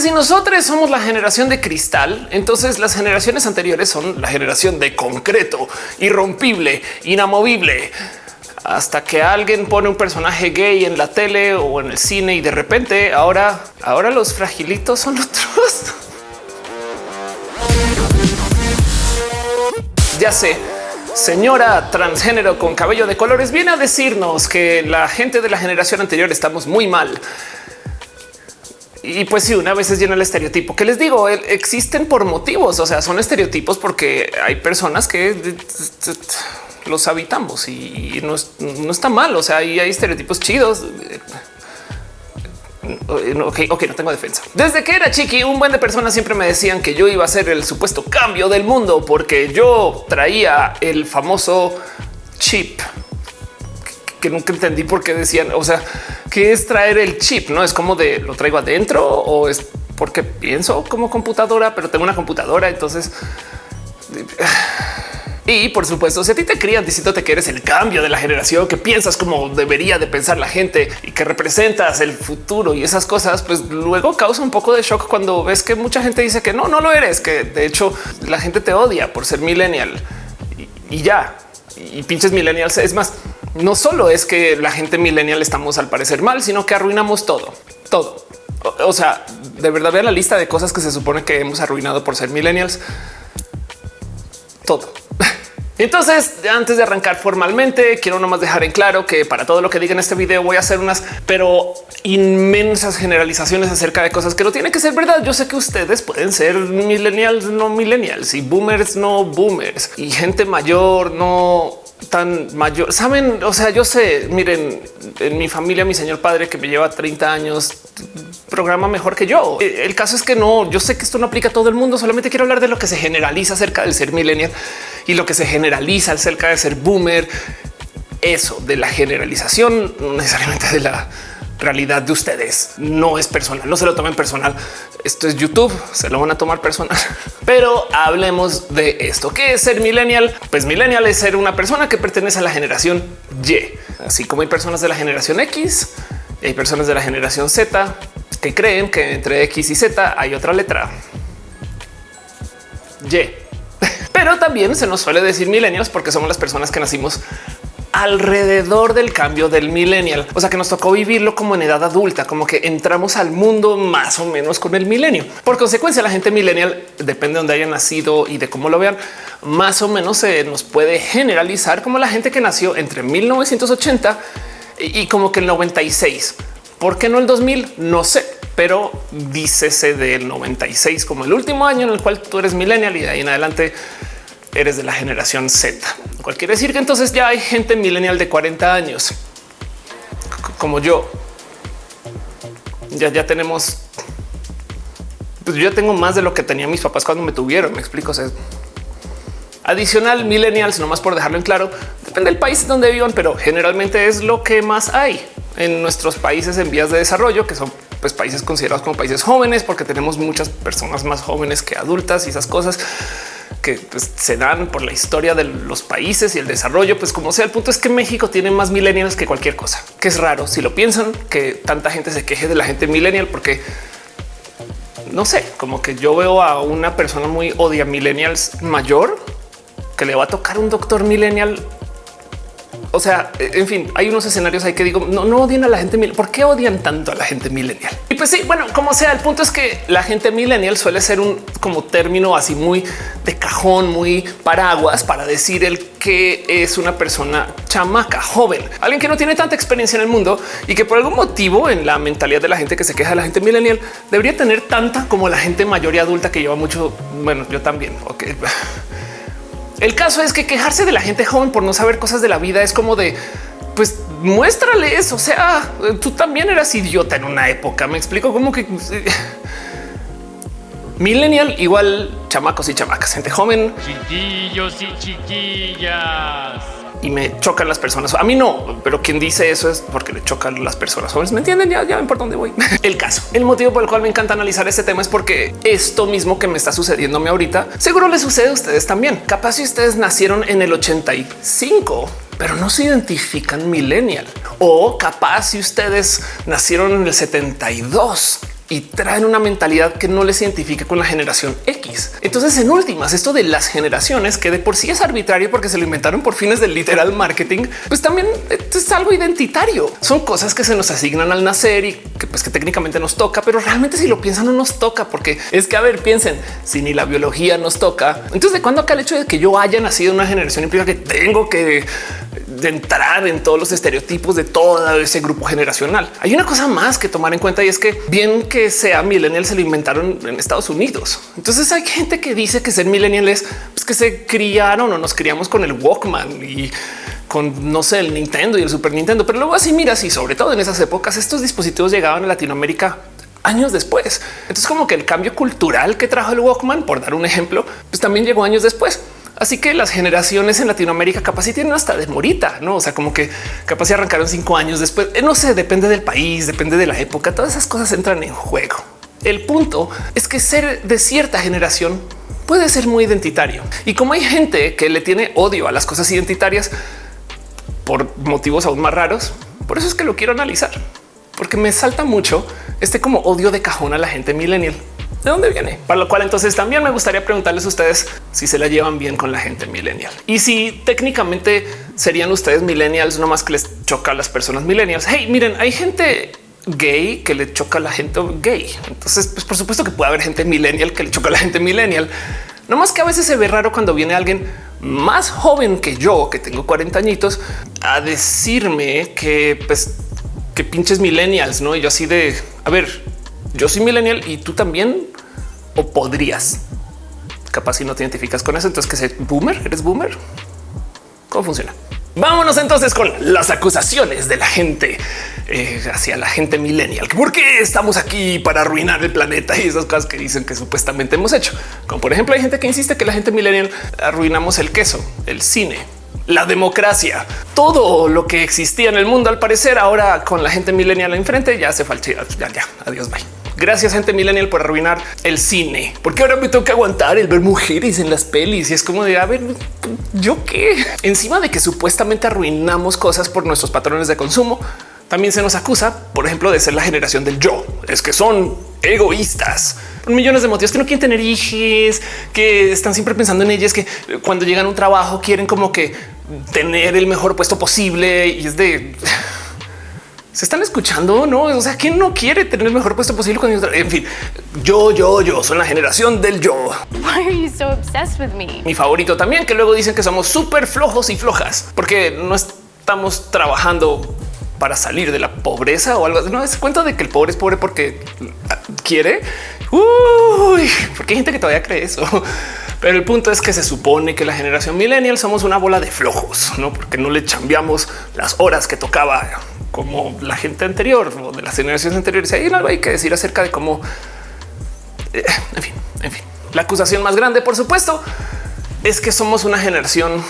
si nosotros somos la generación de cristal, entonces las generaciones anteriores son la generación de concreto, irrompible, inamovible hasta que alguien pone un personaje gay en la tele o en el cine y de repente ahora, ahora los fragilitos son otros. ya sé, señora transgénero con cabello de colores viene a decirnos que la gente de la generación anterior estamos muy mal. Y pues sí, una vez es llena el estereotipo que les digo, existen por motivos, o sea, son estereotipos porque hay personas que los habitamos y no, está mal. O sea, hay estereotipos chidos. Ok, ok, no tengo defensa. Desde que era chiqui, un buen de personas siempre me decían que yo iba a ser el supuesto cambio del mundo porque yo traía el famoso chip que nunca entendí por qué decían, o sea, qué es traer el chip, no es como de lo traigo adentro o es porque pienso como computadora, pero tengo una computadora. Entonces, y por supuesto, si a ti te crían diciéndote que eres el cambio de la generación, que piensas como debería de pensar la gente y que representas el futuro y esas cosas, pues luego causa un poco de shock cuando ves que mucha gente dice que no, no lo eres, que de hecho la gente te odia por ser millennial y, ya. Y pinches millennials. Es más, no solo es que la gente millennial estamos al parecer mal, sino que arruinamos todo, todo. O, sea, de verdad vean la lista de cosas que se supone que hemos arruinado por ser millennials. Todo. Entonces, antes de arrancar formalmente, quiero nomás dejar en claro que para todo lo que diga en este video voy a hacer unas, pero inmensas generalizaciones acerca de cosas que no tienen que ser verdad. Yo sé que ustedes pueden ser millennials, no millennials y boomers, no boomers y gente mayor, no tan mayor. Saben, o sea, yo sé, miren, en mi familia, mi señor padre que me lleva 30 años, programa mejor que yo. El caso es que no, yo sé que esto no aplica a todo el mundo, solamente quiero hablar de lo que se generaliza acerca del ser millennial y lo que se generaliza acerca de ser boomer. Eso de la generalización, no necesariamente de la realidad de ustedes no es personal, no se lo tomen personal. Esto es YouTube, se lo van a tomar personal. Pero hablemos de esto. ¿Qué es ser millennial? Pues millennial es ser una persona que pertenece a la generación Y, así como hay personas de la generación X, hay personas de la generación Z que creen que entre X y Z hay otra letra Y. Pero también se nos suele decir millennials porque somos las personas que nacimos alrededor del cambio del millennial. O sea que nos tocó vivirlo como en edad adulta, como que entramos al mundo más o menos con el milenio. Por consecuencia, la gente millennial, depende de dónde hayan nacido y de cómo lo vean, más o menos se nos puede generalizar como la gente que nació entre 1980 y como que el 96. ¿Por qué no el 2000? No sé, pero dícese del 96 como el último año en el cual tú eres millennial y de ahí en adelante eres de la generación Z, lo cual quiere decir que entonces ya hay gente millennial de 40 años como yo. Ya, ya tenemos, pues yo ya tengo más de lo que tenía mis papás cuando me tuvieron. Me explico. Adicional millennials, nomás por dejarlo en claro, depende del país donde vivan, pero generalmente es lo que más hay en nuestros países en vías de desarrollo, que son pues, países considerados como países jóvenes, porque tenemos muchas personas más jóvenes que adultas y esas cosas que pues, se dan por la historia de los países y el desarrollo, pues como sea, el punto es que México tiene más millennials que cualquier cosa, que es raro si lo piensan, que tanta gente se queje de la gente millennial, porque no sé, como que yo veo a una persona muy odia millennials mayor que le va a tocar un doctor millennial o sea, en fin, hay unos escenarios ahí que digo, no, no odian a la gente. ¿Por qué odian tanto a la gente millennial? Y pues sí, bueno, como sea, el punto es que la gente millennial suele ser un como término así muy de cajón, muy paraguas para decir el que es una persona chamaca, joven, alguien que no tiene tanta experiencia en el mundo y que por algún motivo en la mentalidad de la gente que se queja de la gente millennial debería tener tanta como la gente mayor y adulta que lleva mucho. Bueno, yo también. Ok. El caso es que quejarse de la gente joven por no saber cosas de la vida es como de pues muéstrales. O sea, tú también eras idiota en una época. Me explico cómo que millennial igual chamacos y chamacas, gente joven, chiquillos y chiquillas y me chocan las personas. A mí no, pero quien dice eso es porque le chocan las personas jóvenes. Me entienden ya, ya ven por dónde voy. El caso, el motivo por el cual me encanta analizar este tema es porque esto mismo que me está sucediéndome ahorita seguro le sucede a ustedes también. Capaz si ustedes nacieron en el 85 pero no se identifican millennial o capaz si ustedes nacieron en el 72 y traen una mentalidad que no les identifique con la generación X. Entonces, en últimas, esto de las generaciones que de por sí es arbitrario porque se lo inventaron por fines del literal marketing, pues también es algo identitario. Son cosas que se nos asignan al nacer y que pues que técnicamente nos toca, pero realmente si lo piensan no nos toca porque es que a ver, piensen si ni la biología nos toca. Entonces, de cuándo acá el hecho de que yo haya nacido una generación implica que tengo que de entrar en todos los estereotipos de todo ese grupo generacional. Hay una cosa más que tomar en cuenta y es que bien que sea millennial se lo inventaron en Estados Unidos. Entonces hay gente que dice que ser millennial es pues, que se criaron o nos criamos con el Walkman y con no sé el Nintendo y el Super Nintendo, pero luego así miras y sobre todo en esas épocas estos dispositivos llegaban a Latinoamérica años después. Entonces como que el cambio cultural que trajo el Walkman, por dar un ejemplo, pues también llegó años después. Así que las generaciones en Latinoamérica capaz si tienen hasta de morita, no? O sea, como que capaz arrancaron cinco años después. Eh, no sé, depende del país, depende de la época. Todas esas cosas entran en juego. El punto es que ser de cierta generación puede ser muy identitario. Y como hay gente que le tiene odio a las cosas identitarias por motivos aún más raros, por eso es que lo quiero analizar, porque me salta mucho este como odio de cajón a la gente millennial. ¿De dónde viene? Para lo cual entonces también me gustaría preguntarles a ustedes si se la llevan bien con la gente millennial y si técnicamente serían ustedes millennials, no más que les choca a las personas millennials. Hey, miren, hay gente gay que le choca a la gente gay. Entonces, pues por supuesto que puede haber gente millennial que le choca a la gente millennial. No más que a veces se ve raro cuando viene alguien más joven que yo, que tengo 40 añitos, a decirme que pues que pinches millennials, no? Y yo así de a ver, yo soy millennial y tú también o podrías. Capaz si no te identificas con eso, entonces que sé boomer, eres boomer. ¿Cómo funciona? Vámonos entonces con las acusaciones de la gente eh, hacia la gente millennial. ¿Por qué estamos aquí para arruinar el planeta y esas cosas que dicen que supuestamente hemos hecho? Como por ejemplo, hay gente que insiste que la gente millennial arruinamos el queso, el cine, la democracia, todo lo que existía en el mundo. Al parecer, ahora con la gente millennial enfrente ya se falta. Ya, ya, adiós, bye. Gracias, gente millennial, por arruinar el cine, porque ahora me que aguantar el ver mujeres en las pelis y es como de a ver, yo qué encima de que supuestamente arruinamos cosas por nuestros patrones de consumo. También se nos acusa, por ejemplo, de ser la generación del yo. Es que son egoístas. Millones de motivos que no quieren tener hijos, que están siempre pensando en ellas, que cuando llegan a un trabajo quieren como que tener el mejor puesto posible y es de se están escuchando, no? O sea, ¿quién no quiere tener el mejor puesto posible con En fin, yo, yo, yo soy la generación del yo. Mi favorito también, que luego dicen que somos súper flojos y flojas porque no estamos trabajando para salir de la pobreza o algo. No es cuenta de que el pobre es pobre porque quiere. Uy, porque hay gente que todavía cree eso. Pero el punto es que se supone que la generación millennial somos una bola de flojos, no porque no le cambiamos las horas que tocaba como la gente anterior o de las generaciones anteriores. Hay algo hay que decir acerca de cómo, eh, en fin, en fin. La acusación más grande, por supuesto, es que somos una generación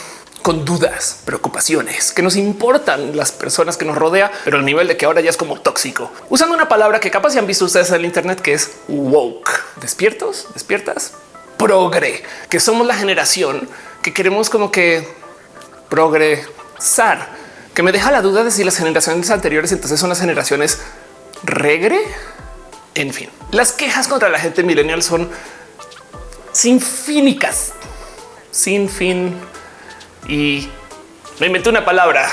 con dudas, preocupaciones, que nos importan las personas que nos rodea, pero al nivel de que ahora ya es como tóxico. Usando una palabra que capaz ya han visto ustedes en el Internet, que es woke. ¿Despiertos? ¿Despiertas? Progre, que somos la generación que queremos como que progresar que me deja la duda de si las generaciones anteriores entonces son las generaciones regre. En fin, las quejas contra la gente millennial son sin fínicas, sin fin. Y me inventé una palabra,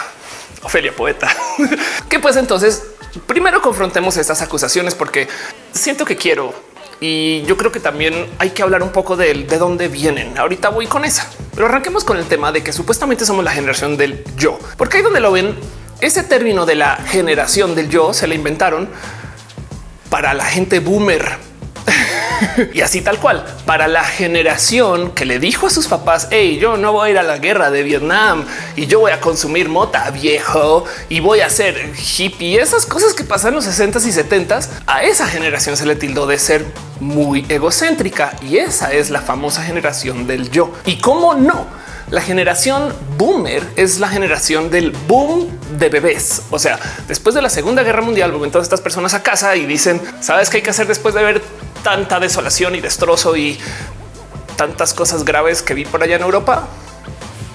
Ofelia Poeta, que pues entonces primero confrontemos estas acusaciones porque siento que quiero y yo creo que también hay que hablar un poco de, de dónde vienen. Ahorita voy con esa, pero arranquemos con el tema de que supuestamente somos la generación del yo, porque ahí donde lo ven, ese término de la generación del yo se le inventaron para la gente boomer y así tal cual para la generación que le dijo a sus papás, hey, yo no voy a ir a la guerra de Vietnam y yo voy a consumir mota viejo y voy a ser hippie. Esas cosas que pasan en los 60 y 70 a esa generación se le tildó de ser muy egocéntrica y esa es la famosa generación del yo. Y cómo no? La generación boomer es la generación del boom de bebés. O sea, después de la Segunda Guerra Mundial, volvieron todas estas personas a casa y dicen, ¿sabes qué hay que hacer después de ver tanta desolación y destrozo y tantas cosas graves que vi por allá en Europa,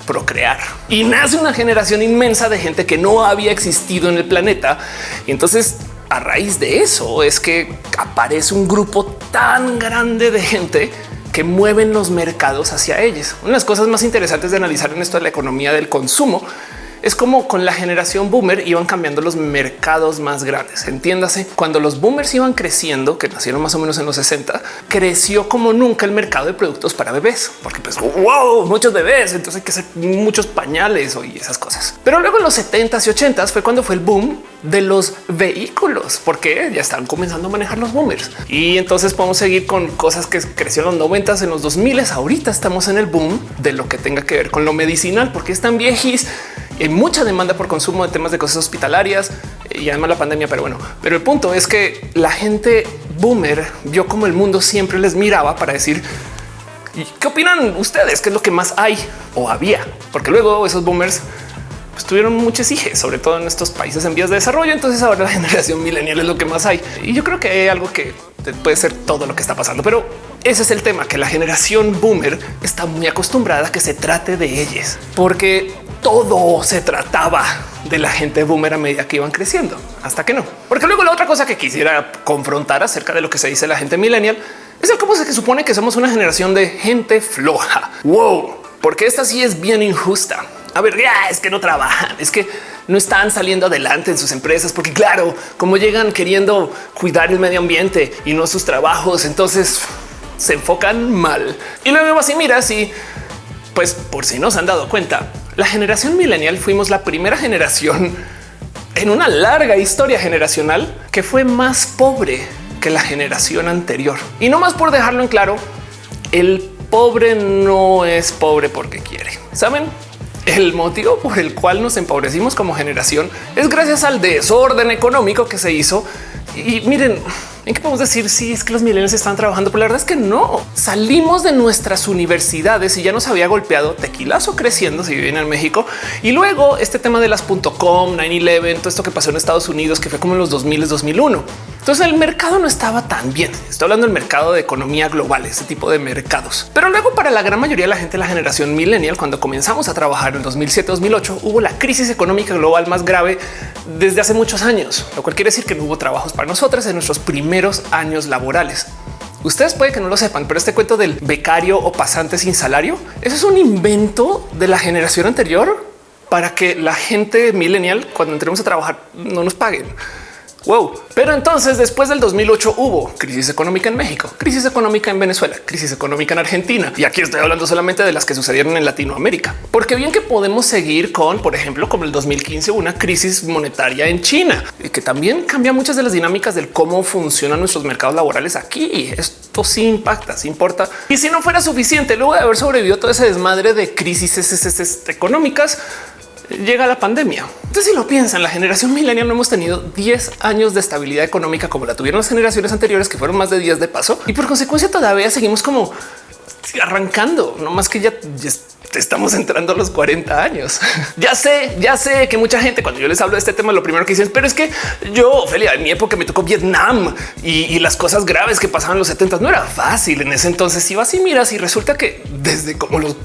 procrear. Y nace una generación inmensa de gente que no había existido en el planeta. Y entonces a raíz de eso es que aparece un grupo tan grande de gente que mueven los mercados hacia ellos. Una de las cosas más interesantes de analizar en esto de la economía del consumo es como con la generación boomer iban cambiando los mercados más grandes. Entiéndase, cuando los boomers iban creciendo, que nacieron más o menos en los 60, creció como nunca el mercado de productos para bebés, porque pues wow, muchos bebés, entonces hay que hacer muchos pañales y esas cosas. Pero luego en los 70s y 80s fue cuando fue el boom de los vehículos, porque ya están comenzando a manejar los boomers. Y entonces podemos seguir con cosas que crecieron en los 90s, en los 2000 ahorita estamos en el boom de lo que tenga que ver con lo medicinal, porque están viejis hay mucha demanda por consumo de temas de cosas hospitalarias y además la pandemia. Pero bueno, pero el punto es que la gente boomer vio como el mundo siempre les miraba para decir ¿Y qué opinan ustedes? ¿Qué es lo que más hay o había? Porque luego esos boomers pues, tuvieron muchos hijos, sobre todo en estos países en vías de desarrollo. Entonces ahora la generación milenial es lo que más hay. Y yo creo que hay algo que puede ser todo lo que está pasando, pero ese es el tema, que la generación boomer está muy acostumbrada a que se trate de ellos, porque todo se trataba de la gente boomer a medida que iban creciendo, hasta que no. Porque luego la otra cosa que quisiera confrontar acerca de lo que se dice la gente millennial es el cómo se supone que somos una generación de gente floja. Wow, porque esta sí es bien injusta. A ver, ya es que no trabajan, es que no están saliendo adelante en sus empresas, porque claro, como llegan queriendo cuidar el medio ambiente y no sus trabajos, entonces se enfocan mal. Y luego así mira, si pues por si no se han dado cuenta, la generación millennial fuimos la primera generación en una larga historia generacional que fue más pobre que la generación anterior. Y no más por dejarlo en claro, el pobre no es pobre porque quiere. Saben? El motivo por el cual nos empobrecimos como generación es gracias al desorden económico que se hizo. Y miren, ¿En qué podemos decir si es que los milenios están trabajando? Pero la verdad es que no. Salimos de nuestras universidades y ya nos había golpeado tequilazo creciendo si viven en México. Y luego este tema de las .com, 9-11, todo esto que pasó en Estados Unidos, que fue como en los 2000, 2001. Entonces el mercado no estaba tan bien. Estoy hablando del mercado de economía global, ese tipo de mercados. Pero luego para la gran mayoría de la gente, la generación millennial, cuando comenzamos a trabajar en 2007-2008, hubo la crisis económica global más grave desde hace muchos años, lo cual quiere decir que no hubo trabajos para nosotros en nuestros primeros años laborales. Ustedes puede que no lo sepan, pero este cuento del becario o pasante sin salario, eso es un invento de la generación anterior para que la gente millennial, cuando entremos a trabajar, no nos paguen. Wow. Pero entonces después del 2008 hubo crisis económica en México, crisis económica en Venezuela, crisis económica en Argentina. Y aquí estoy hablando solamente de las que sucedieron en Latinoamérica. Porque bien que podemos seguir con, por ejemplo, como el 2015, una crisis monetaria en China, y que también cambia muchas de las dinámicas del cómo funcionan nuestros mercados laborales aquí. Esto sí impacta, sí importa. Y si no fuera suficiente, luego de haber sobrevivido todo ese desmadre de crisis económicas, llega la pandemia. Entonces, si lo piensan, la generación milenial no hemos tenido 10 años de estabilidad económica como la tuvieron las generaciones anteriores, que fueron más de 10 de paso, y por consecuencia todavía seguimos como arrancando, no más que ya, estamos entrando a los 40 años. ya sé, ya sé que mucha gente cuando yo les hablo de este tema, lo primero que dicen, pero es que yo, Ophelia, en mi época me tocó Vietnam y, las cosas graves que pasaban en los 70 no era fácil en ese entonces. Si vas y miras y resulta que desde como los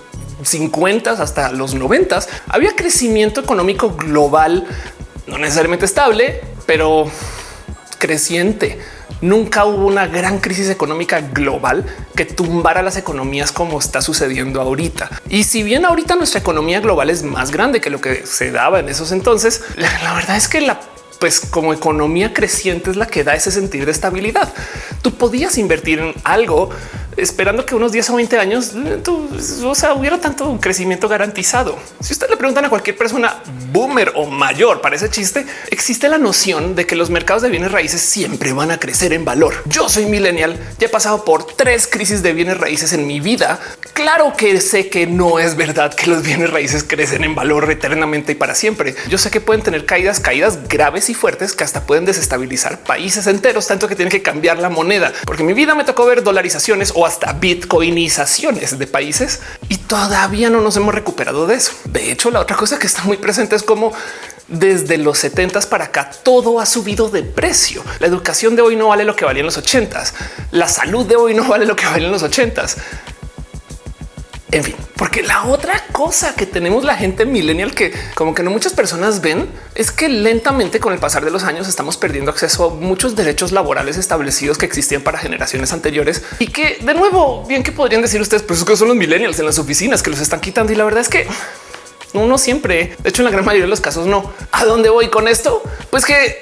50 hasta los 90 había crecimiento económico global, no necesariamente estable, pero creciente. Nunca hubo una gran crisis económica global que tumbara las economías como está sucediendo ahorita. Y si bien ahorita nuestra economía global es más grande que lo que se daba en esos entonces, la, verdad es que la pues como economía creciente es la que da ese sentir de estabilidad. Tú podías invertir en algo esperando que unos 10 o 20 años eh, o sea, hubiera tanto crecimiento garantizado. Si usted le preguntan a cualquier persona boomer o mayor para ese chiste, existe la noción de que los mercados de bienes raíces siempre van a crecer en valor. Yo soy millennial, ya he pasado por tres crisis de bienes raíces en mi vida. Claro que sé que no es verdad que los bienes raíces crecen en valor eternamente y para siempre. Yo sé que pueden tener caídas, caídas graves y fuertes que hasta pueden desestabilizar países enteros, tanto que tienen que cambiar la moneda, porque mi vida me tocó ver dolarizaciones o hasta bitcoinizaciones de países y todavía no nos hemos recuperado de eso. De hecho, la otra cosa que está muy presente es como desde los 70 para acá todo ha subido de precio. La educación de hoy no vale lo que valía en los 80 La salud de hoy no vale lo que valía en los 80 En fin, porque la otra cosa que tenemos la gente millennial que como que no muchas personas ven es que lentamente con el pasar de los años estamos perdiendo acceso a muchos derechos laborales establecidos que existían para generaciones anteriores y que de nuevo bien que podrían decir ustedes, pues que son los millennials en las oficinas que los están quitando y la verdad es que no siempre. De hecho, en la gran mayoría de los casos no. ¿A dónde voy con esto? Pues que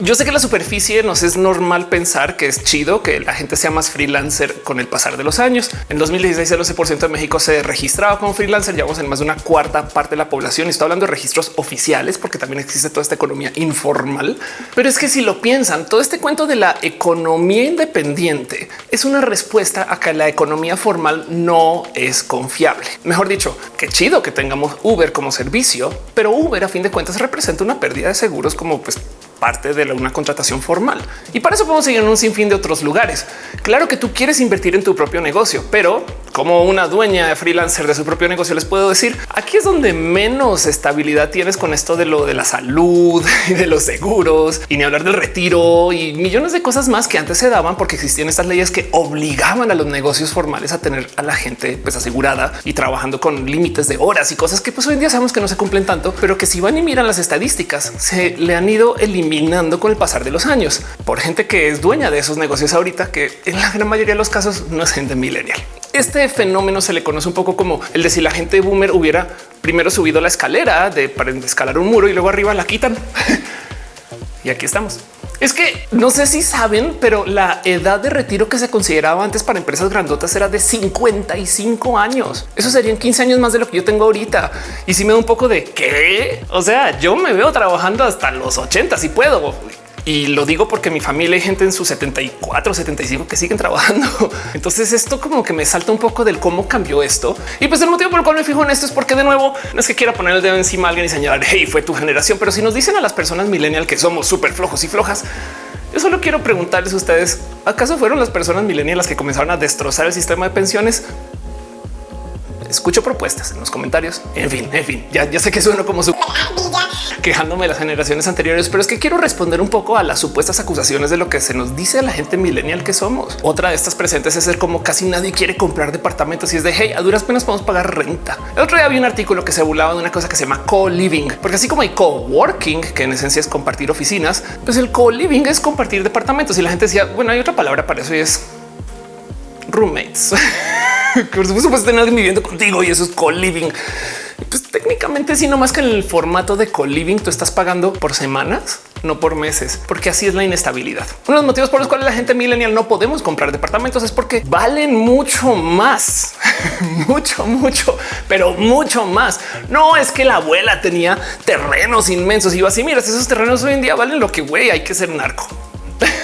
yo sé que la superficie nos es normal pensar que es chido que la gente sea más freelancer con el pasar de los años. En 2016 el 12% de México se registraba como freelancer, llevamos en más de una cuarta parte de la población y estoy hablando de registros oficiales porque también existe toda esta economía informal. Pero es que si lo piensan, todo este cuento de la economía independiente es una respuesta a que la economía formal no es confiable. Mejor dicho, qué chido que tengamos Uber como servicio, pero Uber a fin de cuentas representa una pérdida de seguros como pues parte de una contratación formal. Y para eso podemos seguir en un sinfín de otros lugares. Claro que tú quieres invertir en tu propio negocio, pero como una dueña de freelancer de su propio negocio, les puedo decir aquí es donde menos estabilidad tienes con esto de lo de la salud y de los seguros y ni hablar del retiro y millones de cosas más que antes se daban porque existían estas leyes que obligaban a los negocios formales a tener a la gente pues asegurada y trabajando con límites de horas y cosas que pues hoy en día sabemos que no se cumplen tanto, pero que si van y miran las estadísticas se le han ido eliminando con el pasar de los años por gente que es dueña de esos negocios ahorita, que en la gran mayoría de los casos no es gente millennial. Este fenómeno se le conoce un poco como el de si la gente boomer hubiera primero subido la escalera de para escalar un muro y luego arriba la quitan. y aquí estamos. Es que no sé si saben, pero la edad de retiro que se consideraba antes para empresas grandotas era de 55 años. Eso serían 15 años más de lo que yo tengo ahorita. Y si me da un poco de qué, o sea, yo me veo trabajando hasta los 80 si puedo. Y lo digo porque mi familia hay gente en sus 74, 75 que siguen trabajando. Entonces esto como que me salta un poco del cómo cambió esto. Y pues el motivo por el cual me fijo en esto es porque de nuevo no es que quiera poner el dedo encima a alguien y señalar, hey, fue tu generación. Pero si nos dicen a las personas millennial que somos súper flojos y flojas, yo solo quiero preguntarles a ustedes, ¿acaso fueron las personas millennial las que comenzaron a destrozar el sistema de pensiones? Escucho propuestas en los comentarios. En fin, en fin, ya, sé que sueno como su quejándome de las generaciones anteriores, pero es que quiero responder un poco a las supuestas acusaciones de lo que se nos dice a la gente millennial que somos. Otra de estas presentes es ser como casi nadie quiere comprar departamentos y es de hey, a duras penas podemos pagar renta. El otro día había un artículo que se burlaba de una cosa que se llama co-living, porque así como hay co-working, que en esencia es compartir oficinas, pues el co-living es compartir departamentos y la gente decía, bueno, hay otra palabra para eso y es roommates. por supuesto, pues tener viviendo contigo y eso es co-living. Pues técnicamente, si no más que en el formato de co-living, tú estás pagando por semanas, no por meses, porque así es la inestabilidad. Uno de los motivos por los cuales la gente millennial no podemos comprar departamentos es porque valen mucho más, mucho, mucho, pero mucho más. No es que la abuela tenía terrenos inmensos y iba así. Mira, esos terrenos hoy en día valen lo que güey hay que ser narco.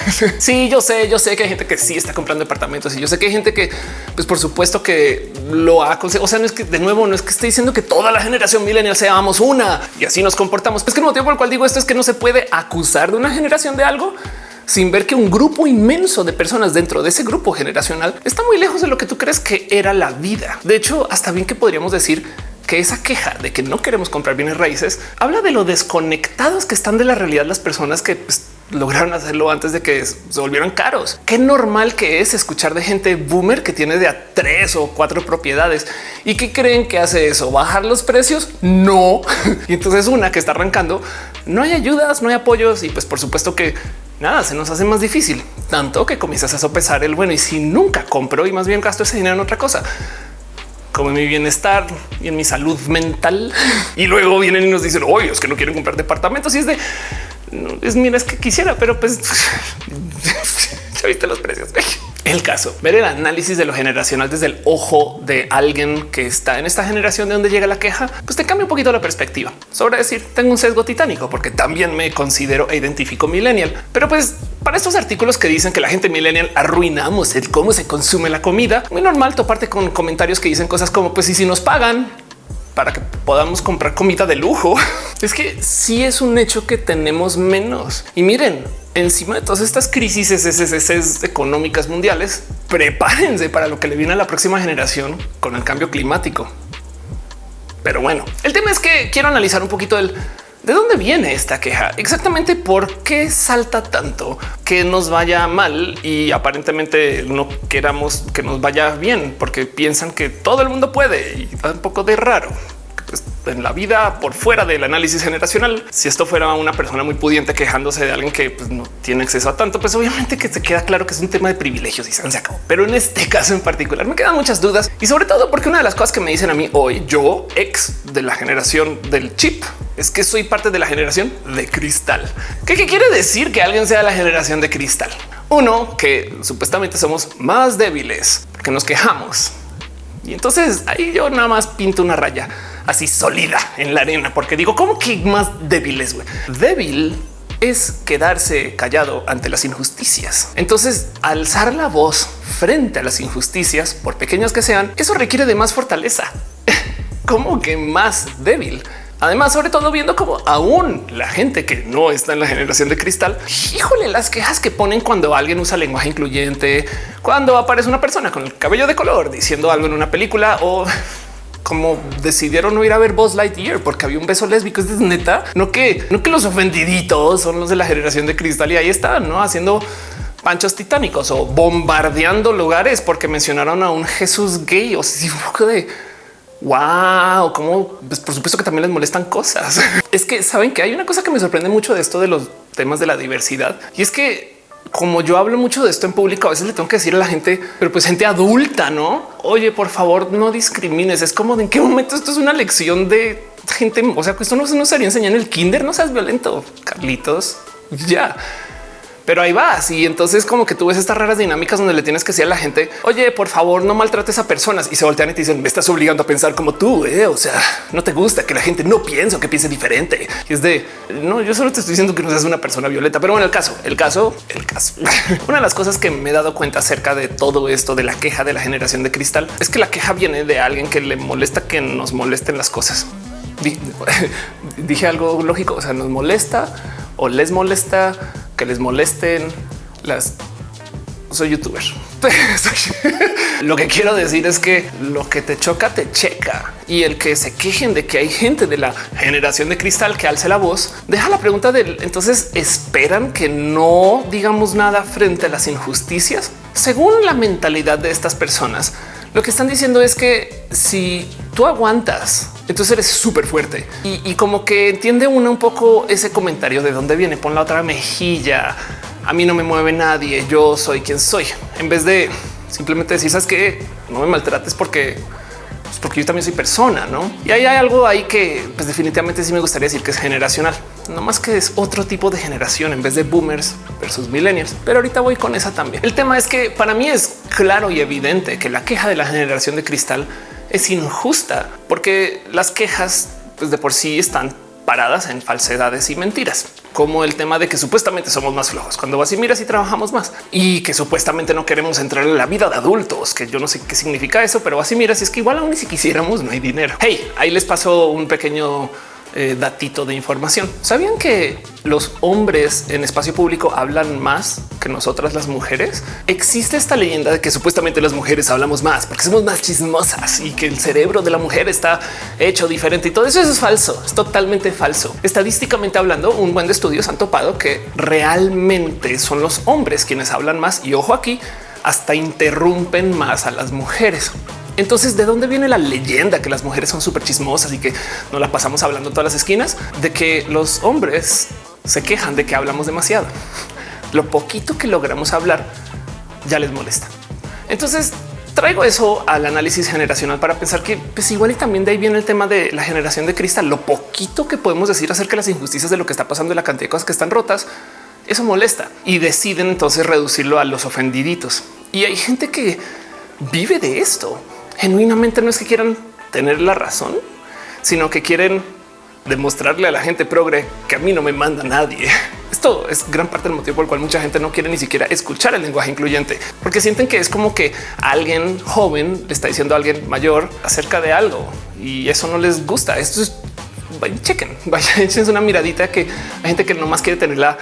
sí, yo sé, yo sé que hay gente que sí está comprando departamentos y yo sé que hay gente que, pues por supuesto que lo ha conseguido. O sea, no es que de nuevo, no es que esté diciendo que toda la generación millennial seamos una y así nos comportamos. Es que el motivo por el cual digo esto es que no se puede acusar de una generación de algo sin ver que un grupo inmenso de personas dentro de ese grupo generacional está muy lejos de lo que tú crees que era la vida. De hecho, hasta bien que podríamos decir que esa queja de que no queremos comprar bienes raíces habla de lo desconectados que están de la realidad las personas que pues, lograron hacerlo antes de que se volvieran caros. Qué normal que es escuchar de gente boomer que tiene de a tres o cuatro propiedades y que creen que hace eso, bajar los precios. No. y entonces una que está arrancando, no hay ayudas, no hay apoyos y pues por supuesto que nada se nos hace más difícil, tanto que comienzas a sopesar el bueno y si nunca compro y más bien gasto ese dinero en otra cosa como en mi bienestar y en mi salud mental. Y luego vienen y nos dicen, oye, es que no quieren comprar departamentos. Y es de, es mira, es que quisiera, pero pues ya viste los precios. El caso, ver el análisis de lo generacional desde el ojo de alguien que está en esta generación de donde llega la queja, pues te cambia un poquito la perspectiva sobre decir tengo un sesgo titánico porque también me considero e identifico millennial. Pero pues para estos artículos que dicen que la gente millennial arruinamos el cómo se consume la comida, muy normal toparte con comentarios que dicen cosas como pues y si nos pagan para que podamos comprar comida de lujo. Es que sí es un hecho que tenemos menos. Y miren, encima de todas estas crisis económicas mundiales, prepárense para lo que le viene a la próxima generación con el cambio climático. Pero bueno, el tema es que quiero analizar un poquito el ¿De dónde viene esta queja? Exactamente por qué salta tanto que nos vaya mal y aparentemente no queramos que nos vaya bien porque piensan que todo el mundo puede y da un poco de raro. Pues, en la vida por fuera del análisis generacional. Si esto fuera una persona muy pudiente quejándose de alguien que pues, no tiene acceso a tanto, pues obviamente que se queda claro que es un tema de privilegios y se acabó. Pero en este caso en particular me quedan muchas dudas y sobre todo porque una de las cosas que me dicen a mí hoy, yo ex de la generación del chip, es que soy parte de la generación de cristal. ¿Qué, qué quiere decir que alguien sea la generación de cristal? Uno, que supuestamente somos más débiles porque nos quejamos. Y entonces ahí yo nada más pinto una raya así sólida en la arena, porque digo, ¿cómo que más débiles? Débil es quedarse callado ante las injusticias. Entonces, alzar la voz frente a las injusticias, por pequeñas que sean, eso requiere de más fortaleza. como que más débil. Además, sobre todo viendo como aún la gente que no está en la generación de cristal, híjole, las quejas que ponen cuando alguien usa lenguaje incluyente, cuando aparece una persona con el cabello de color diciendo algo en una película o como decidieron no ir a ver Buzz Lightyear porque había un beso lésbico. Es neta, no que no que los ofendiditos son los de la generación de cristal y ahí están no haciendo panchos titánicos o bombardeando lugares porque mencionaron a un Jesús gay o si poco de wow, como pues por supuesto que también les molestan cosas. es que saben que hay una cosa que me sorprende mucho de esto de los temas de la diversidad y es que como yo hablo mucho de esto en público, a veces le tengo que decir a la gente, pero pues gente adulta, no? Oye, por favor, no discrimines. Es como de en qué momento esto es una lección de gente. O sea, que esto no se nos haría enseñar en el kinder. No seas violento, Carlitos. Ya pero ahí vas. Y entonces como que tú ves estas raras dinámicas donde le tienes que decir a la gente, oye, por favor, no maltrates a personas y se voltean y te dicen, me estás obligando a pensar como tú. Eh? O sea, no te gusta que la gente no piense o que piense diferente. Y es de no, yo solo te estoy diciendo que no seas una persona violeta, pero bueno, el caso, el caso, el caso. una de las cosas que me he dado cuenta acerca de todo esto de la queja de la generación de cristal es que la queja viene de alguien que le molesta que nos molesten las cosas. Dije algo lógico, o sea, nos molesta o les molesta que les molesten las soy youtuber. lo que quiero decir es que lo que te choca te checa y el que se quejen de que hay gente de la generación de cristal que alce la voz, deja la pregunta de entonces esperan que no digamos nada frente a las injusticias. Según la mentalidad de estas personas, lo que están diciendo es que si tú aguantas, entonces eres súper fuerte y, como que entiende uno un poco ese comentario de dónde viene. Pon la otra mejilla. A mí no me mueve nadie. Yo soy quien soy. En vez de simplemente decir, sabes que no me maltrates porque porque yo también soy persona, ¿no? Y ahí hay algo ahí que pues definitivamente sí me gustaría decir que es generacional, no más que es otro tipo de generación en vez de boomers versus millennials. Pero ahorita voy con esa también. El tema es que para mí es claro y evidente que la queja de la generación de cristal es injusta porque las quejas pues de por sí están paradas en falsedades y mentiras, como el tema de que supuestamente somos más flojos cuando vas y miras y trabajamos más y que supuestamente no queremos entrar en la vida de adultos, que yo no sé qué significa eso, pero así miras y es que igual aún ni si quisiéramos no hay dinero. Hey, ahí les pasó un pequeño eh, datito de información. ¿Sabían que los hombres en espacio público hablan más que nosotras las mujeres? Existe esta leyenda de que supuestamente las mujeres hablamos más porque somos más chismosas y que el cerebro de la mujer está hecho diferente y todo eso, es falso, es totalmente falso. Estadísticamente hablando, un buen de estudios han topado que realmente son los hombres quienes hablan más y ojo aquí, hasta interrumpen más a las mujeres. Entonces, ¿de dónde viene la leyenda que las mujeres son súper chismosas y que no la pasamos hablando todas las esquinas? De que los hombres se quejan de que hablamos demasiado. Lo poquito que logramos hablar ya les molesta. Entonces, traigo eso al análisis generacional para pensar que pues igual y también de ahí viene el tema de la generación de cristal. Lo poquito que podemos decir acerca de las injusticias de lo que está pasando y la cantidad de cosas que están rotas, eso molesta y deciden entonces reducirlo a los ofendiditos. Y hay gente que vive de esto genuinamente no es que quieran tener la razón, sino que quieren demostrarle a la gente progre que a mí no me manda nadie. Esto es gran parte del motivo por el cual mucha gente no quiere ni siquiera escuchar el lenguaje incluyente, porque sienten que es como que alguien joven le está diciendo a alguien mayor acerca de algo y eso no les gusta. Esto es chequen, vaya, echen una miradita que hay gente que no más quiere tener la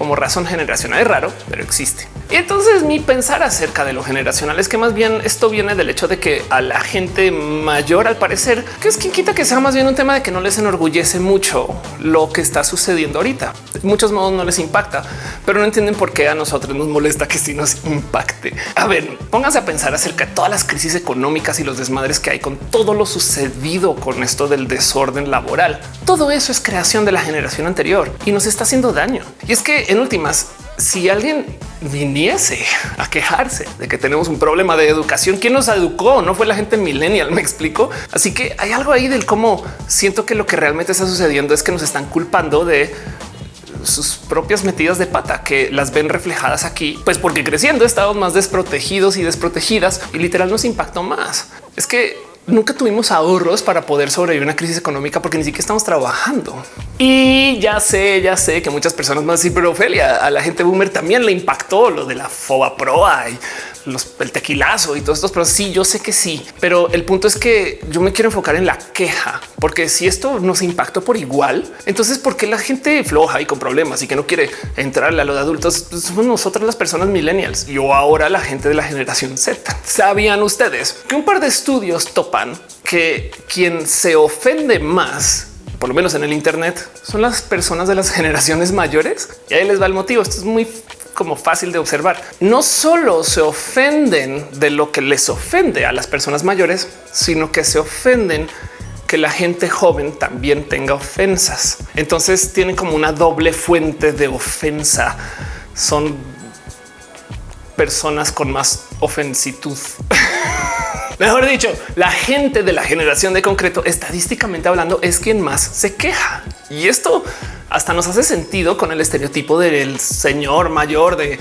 como razón generacional. Es raro, pero existe. Y entonces mi pensar acerca de lo generacional es que más bien esto viene del hecho de que a la gente mayor, al parecer, que es quien quita que sea más bien un tema de que no les enorgullece mucho lo que está sucediendo ahorita. De muchos modos no les impacta, pero no entienden por qué a nosotros nos molesta que sí nos impacte. A ver, pónganse a pensar acerca de todas las crisis económicas y los desmadres que hay con todo lo sucedido con esto del desorden laboral. Todo eso es creación de la generación anterior y nos está haciendo daño. Y es que en últimas, si alguien viniese a quejarse de que tenemos un problema de educación, ¿quién nos educó? No fue la gente millennial, me explico. Así que hay algo ahí del cómo siento que lo que realmente está sucediendo es que nos están culpando de sus propias metidas de pata que las ven reflejadas aquí, pues porque creciendo estamos más desprotegidos y desprotegidas y literal nos impactó más. Es que nunca tuvimos ahorros para poder sobrevivir una crisis económica porque ni siquiera estamos trabajando. Y ya sé, ya sé que muchas personas más, sí, pero Ophelia, a la gente boomer también le impactó lo de la foba proa y los, el tequilazo y todos estos, pero sí, yo sé que sí, pero el punto es que yo me quiero enfocar en la queja, porque si esto nos impactó por igual, entonces ¿por qué la gente floja y con problemas y que no quiere entrarle a lo de adultos? Pues somos nosotras las personas millennials y o ahora la gente de la generación Z. ¿Sabían ustedes que un par de estudios topan que quien se ofende más por lo menos en el Internet, son las personas de las generaciones mayores. Y ahí les va el motivo. Esto es muy como fácil de observar. No solo se ofenden de lo que les ofende a las personas mayores, sino que se ofenden que la gente joven también tenga ofensas. Entonces tienen como una doble fuente de ofensa. Son personas con más ofensitud. Mejor dicho, la gente de la generación de concreto, estadísticamente hablando, es quien más se queja. Y esto hasta nos hace sentido con el estereotipo del señor mayor de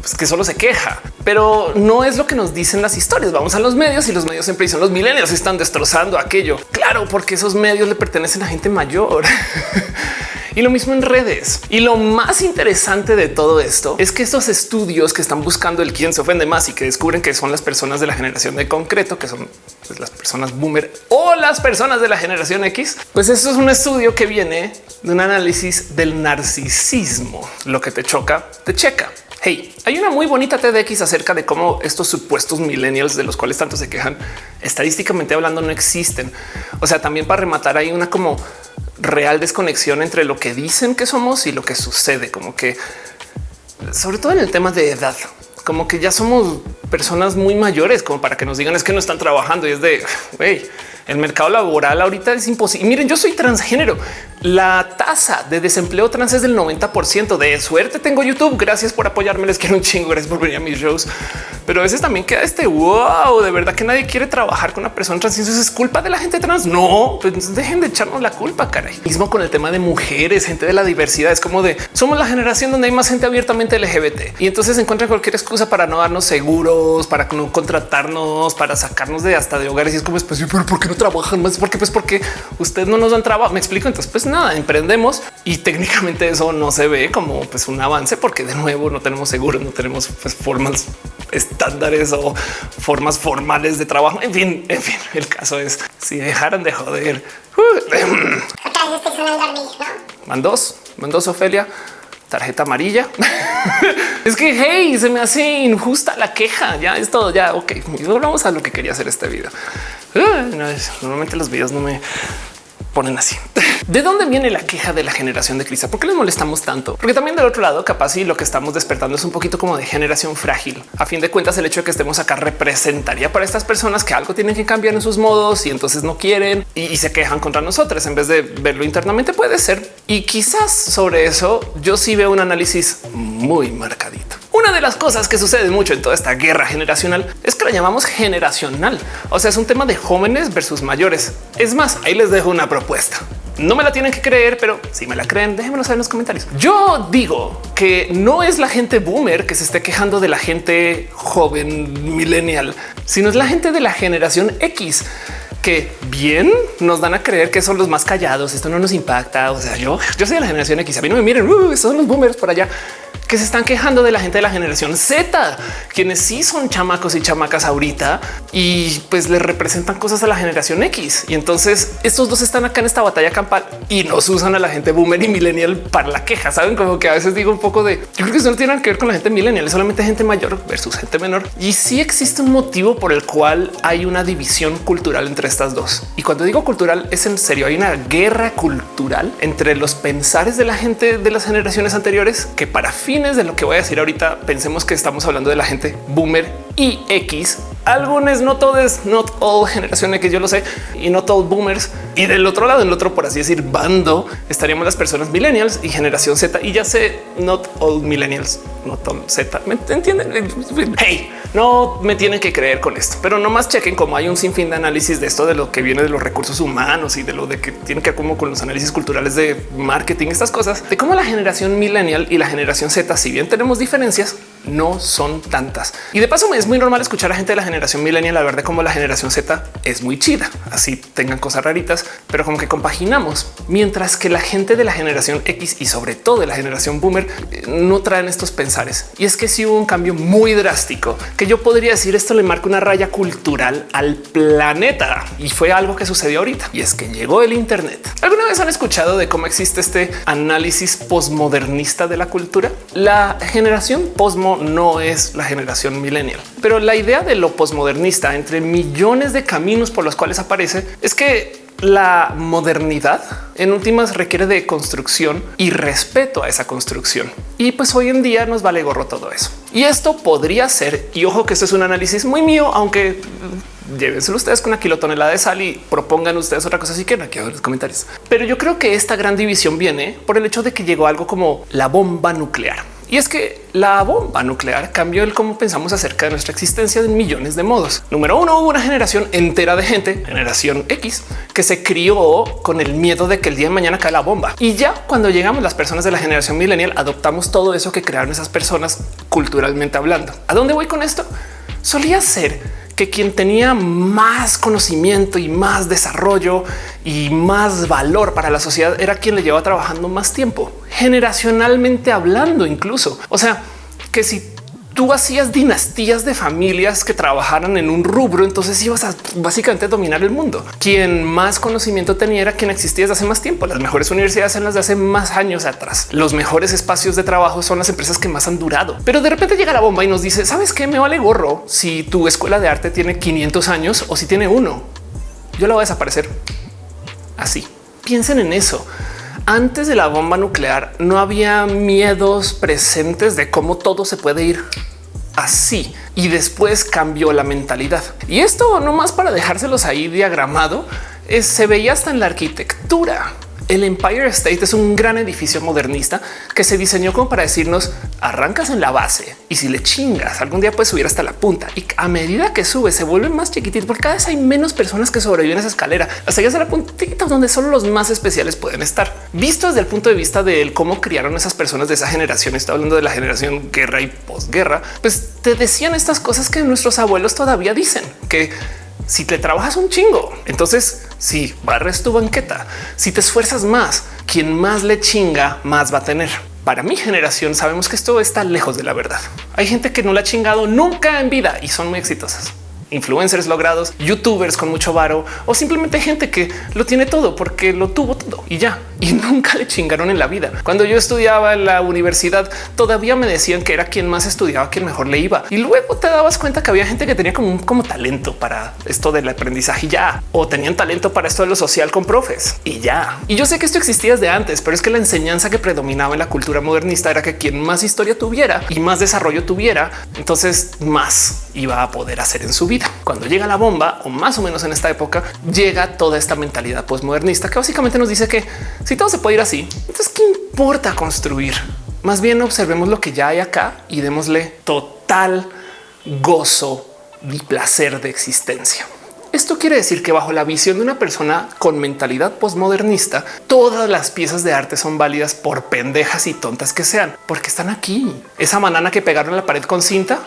pues, que solo se queja, pero no es lo que nos dicen las historias. Vamos a los medios y los medios siempre dicen los millennials están destrozando aquello. Claro, porque esos medios le pertenecen a gente mayor. Y lo mismo en redes. Y lo más interesante de todo esto es que estos estudios que están buscando el quién se ofende más y que descubren que son las personas de la generación de concreto, que son pues, las personas boomer o las personas de la generación X, pues eso es un estudio que viene de un análisis del narcisismo. Lo que te choca, te checa. Hey, hay una muy bonita TDX acerca de cómo estos supuestos millennials de los cuales tanto se quejan, estadísticamente hablando, no existen. O sea, también para rematar hay una como real desconexión entre lo que dicen que somos y lo que sucede, como que sobre todo en el tema de edad, como que ya somos personas muy mayores como para que nos digan es que no están trabajando y es de güey, el mercado laboral ahorita es imposible. miren, yo soy transgénero. La tasa de desempleo trans es del 90% de suerte. Tengo YouTube. Gracias por apoyarme. Les quiero un chingo. Gracias por venir a mis shows. Pero a veces también queda este wow. De verdad que nadie quiere trabajar con una persona trans. Eso es culpa de la gente trans. No, pues dejen de echarnos la culpa. Caray, mismo con el tema de mujeres, gente de la diversidad. Es como de somos la generación donde hay más gente abiertamente LGBT y entonces encuentran cualquier excusa para no darnos seguros, para no contratarnos, para sacarnos de hasta de hogares. Y es como, pues, pero ¿por qué no trabajan más? Porque pues porque ustedes no nos dan trabajo. Me explico. Entonces, pues nada, emprendemos y técnicamente eso no se ve como pues un avance porque de nuevo no tenemos seguros, no tenemos pues, formas estándares o formas formales de trabajo. En fin, en fin, el caso es si dejaran de joder. Mandos, mandos Ofelia tarjeta amarilla. es que hey, se me hace injusta la queja. Ya es todo. Ya ok, volvamos a lo que quería hacer este video. Ah, normalmente los videos no me ponen así. ¿De dónde viene la queja de la generación de cristal? ¿Por qué les molestamos tanto? Porque también del otro lado, capaz y lo que estamos despertando es un poquito como de generación frágil. A fin de cuentas, el hecho de que estemos acá representaría para estas personas que algo tienen que cambiar en sus modos y entonces no quieren y, se quejan contra nosotros en vez de verlo internamente. Puede ser. Y quizás sobre eso yo sí veo un análisis muy marcadito. Una de las cosas que sucede mucho en toda esta guerra generacional es que la llamamos generacional. O sea, es un tema de jóvenes versus mayores. Es más, ahí les dejo una propuesta. No me la tienen que creer, pero si me la creen, déjenmelo saber en los comentarios. Yo digo que no es la gente boomer que se esté quejando de la gente joven millennial, sino es la gente de la generación X que bien nos dan a creer que son los más callados. Esto no nos impacta. O sea, yo, yo soy de la generación X. A mí no me miren. Uh, son los boomers por allá que se están quejando de la gente de la generación Z, quienes sí son chamacos y chamacas ahorita y pues le representan cosas a la generación X. Y entonces estos dos están acá en esta batalla campal y nos usan a la gente boomer y millennial para la queja. Saben como que a veces digo un poco de yo creo que eso no tiene que ver con la gente millennial, es solamente gente mayor versus gente menor. Y sí existe un motivo por el cual hay una división cultural entre estas dos. Y cuando digo cultural es en serio, hay una guerra cultural entre los pensares de la gente de las generaciones anteriores que para fines de lo que voy a decir ahorita pensemos que estamos hablando de la gente boomer y X algunos, no todos, not all generación X, yo lo sé, y no todos boomers. Y del otro lado, el otro, por así decir, bando, estaríamos las personas millennials y generación Z. Y ya sé, not all millennials, not all Z. ¿Me entienden? Hey, no me tienen que creer con esto, pero no más chequen como hay un sinfín de análisis de esto, de lo que viene de los recursos humanos y de lo de que tiene que ver como con los análisis culturales de marketing, estas cosas, de cómo la generación millennial y la generación Z, si bien tenemos diferencias, no son tantas. Y de paso es muy normal escuchar a gente de la generación millennial hablar de cómo la generación Z es muy chida, así tengan cosas raritas, pero como que compaginamos, mientras que la gente de la generación X y sobre todo de la generación boomer eh, no traen estos pensares. Y es que si hubo un cambio muy drástico que yo podría decir esto le marca una raya cultural al planeta y fue algo que sucedió ahorita y es que llegó el Internet. ¿Alguna vez han escuchado de cómo existe este análisis postmodernista de la cultura? La generación postmodernista no es la generación millennial, pero la idea de lo posmodernista entre millones de caminos por los cuales aparece es que la modernidad en últimas requiere de construcción y respeto a esa construcción. Y pues hoy en día nos vale gorro todo eso. Y esto podría ser, y ojo que esto es un análisis muy mío, aunque llévenselo ustedes con una kilotonelada de sal y propongan ustedes otra cosa. Así que aquí en los comentarios. Pero yo creo que esta gran división viene por el hecho de que llegó algo como la bomba nuclear. Y es que la bomba nuclear cambió el cómo pensamos acerca de nuestra existencia en millones de modos. Número uno, hubo una generación entera de gente, generación X, que se crió con el miedo de que el día de mañana cae la bomba. Y ya cuando llegamos las personas de la generación millennial, adoptamos todo eso que crearon esas personas culturalmente hablando. ¿A dónde voy con esto? Solía ser que quien tenía más conocimiento y más desarrollo y más valor para la sociedad era quien le llevaba trabajando más tiempo, generacionalmente hablando incluso. O sea, que si tú hacías dinastías de familias que trabajaran en un rubro, entonces ibas a básicamente dominar el mundo. Quien más conocimiento tenía era quien existía desde hace más tiempo. Las mejores universidades en las de hace más años atrás. Los mejores espacios de trabajo son las empresas que más han durado. Pero de repente llega la bomba y nos dice, ¿sabes qué? Me vale gorro si tu escuela de arte tiene 500 años o si tiene uno. Yo la voy a desaparecer así. Piensen en eso antes de la bomba nuclear no había miedos presentes de cómo todo se puede ir así y después cambió la mentalidad. Y esto no más para dejárselos ahí diagramado, es, se veía hasta en la arquitectura. El Empire State es un gran edificio modernista que se diseñó como para decirnos arrancas en la base y si le chingas algún día puedes subir hasta la punta y a medida que sube se vuelve más chiquitito porque cada vez hay menos personas que sobreviven a esa escalera hasta llegar a la puntita donde solo los más especiales pueden estar. Visto desde el punto de vista de cómo criaron esas personas de esa generación, está hablando de la generación guerra y posguerra, pues te decían estas cosas que nuestros abuelos todavía dicen que si te trabajas un chingo, entonces si barres tu banqueta, si te esfuerzas más, quien más le chinga, más va a tener. Para mi generación sabemos que esto está lejos de la verdad. Hay gente que no la ha chingado nunca en vida y son muy exitosas influencers logrados, youtubers con mucho varo o simplemente gente que lo tiene todo porque lo tuvo todo y ya y nunca le chingaron en la vida. Cuando yo estudiaba en la universidad, todavía me decían que era quien más estudiaba, quien mejor le iba. Y luego te dabas cuenta que había gente que tenía como, como talento para esto del aprendizaje y ya, o tenían talento para esto de lo social con profes y ya. Y yo sé que esto existía desde antes, pero es que la enseñanza que predominaba en la cultura modernista era que quien más historia tuviera y más desarrollo tuviera, entonces más iba a poder hacer en su vida. Cuando llega la bomba, o más o menos en esta época, llega toda esta mentalidad postmodernista que básicamente nos dice que si todo se puede ir así, entonces qué importa construir? Más bien observemos lo que ya hay acá y démosle total gozo y placer de existencia. Esto quiere decir que bajo la visión de una persona con mentalidad postmodernista, todas las piezas de arte son válidas por pendejas y tontas que sean, porque están aquí. Esa banana que pegaron en la pared con cinta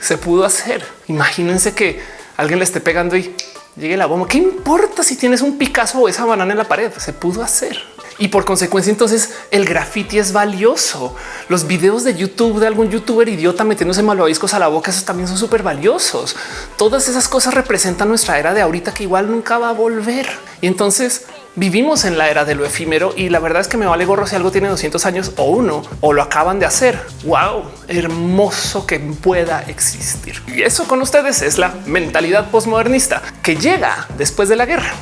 se pudo hacer. Imagínense que alguien le esté pegando y llegue la bomba. ¿Qué importa si tienes un Picasso o esa banana en la pared? Se pudo hacer. y por consecuencia entonces el graffiti es valioso. Los videos de YouTube de algún youtuber idiota metiéndose malvaviscos a la boca, esos también son súper valiosos. Todas esas cosas representan nuestra era de ahorita que igual nunca va a volver. Y entonces vivimos en la era de lo efímero y la verdad es que me vale gorro si algo tiene 200 años o uno o lo acaban de hacer. Wow, hermoso que pueda existir. Y eso con ustedes es la mentalidad postmodernista que llega después de la guerra.